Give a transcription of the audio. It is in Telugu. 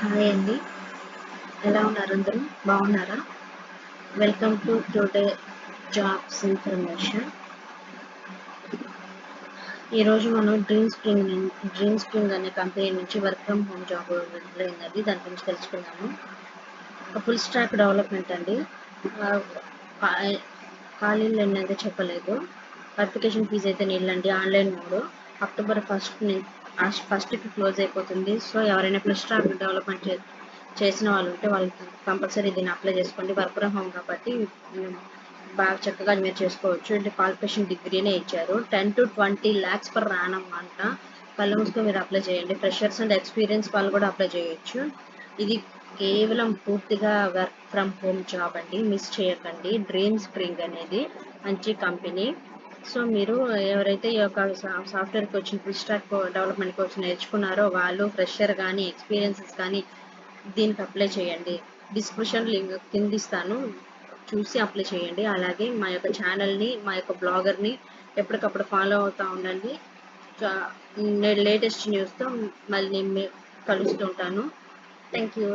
హాయ్ అండి. ఎలా ఉన్నారు అందరూ? బాగున్నారా? Welcome to today jobs information ఈరోజు మనం డ్రీమ్ స్ప్రింగ్ డ్రీమ్ స్ప్రింగ్ అనే కంపెనీ నుంచి వర్క్ ఫ్రమ్ హోమ్ జాబ్ విడుదలైందండి దాని గురించి తెలుసుకున్నాము ఒక ఫుల్ స్టాక్ డెవలప్మెంట్ అండి. ఖాళీలు ఎన్నైతే చెప్పలేదు. అప్లికేషన్ ఫీజు అయితే నీళ్ళండి. ఆన్లైన్ మోడ్ అక్టోబర్ ఫస్ట్ ఫస్ట్కి క్లోజ్ అయిపోతుంది. సో ఎవరైనా ప్లస్ స్టాక్ డెవలప్మెంట్ చే చేసిన వాళ్ళు ఉంటే వాళ్ళకి కంపల్సరీ దీన్ని అప్లై చేసుకోండి. వర్క్ ఫ్రమ్ హోమ్ కాబట్టి బాగా చక్కగా మీరు చేసుకోవచ్చు. అంటే క్వాలిఫికేషన్ డిగ్రీనే ఇచ్చారు. Ten to twenty lakhs per annum అంట. కళ్ళు మూసుకొని మీరు అప్లై చేయండి. ఫ్రెషర్స్ అండ్ ఎక్స్పీరియన్స్ వాళ్ళు కూడా అప్లై చేయొచ్చు. ఇది కేవలం పూర్తిగా వర్క్ ఫ్రమ్ హోమ్ జాబ్ అండి. మిస్ చేయకండి. డ్రీమ్ స్ప్రింగ్ అనేది మంచి కంపెనీ. సో మీరు ఎవరైతే ఈ యొక్క software coaching full stack development coach నేర్చుకున్నారో వాళ్ళు ఫ్రెషర్ కానీ ఎక్స్పీరియన్సెస్ కానీ దీనికి అప్లై చేయండి. డిస్క్రిప్షన్ లింక్ కింద ఇస్తాను. చూసి అప్లై చేయండి. అలాగే మా యొక్క ఛానల్ని మా యొక్క బ్లాగర్ని ఎప్పటికప్పుడు ఫాలో అవుతూ ఉండండి. లేటెస్ట్ న్యూస్తో మళ్ళీ నేను కలుస్తుంటాను థ్యాంక్ యూ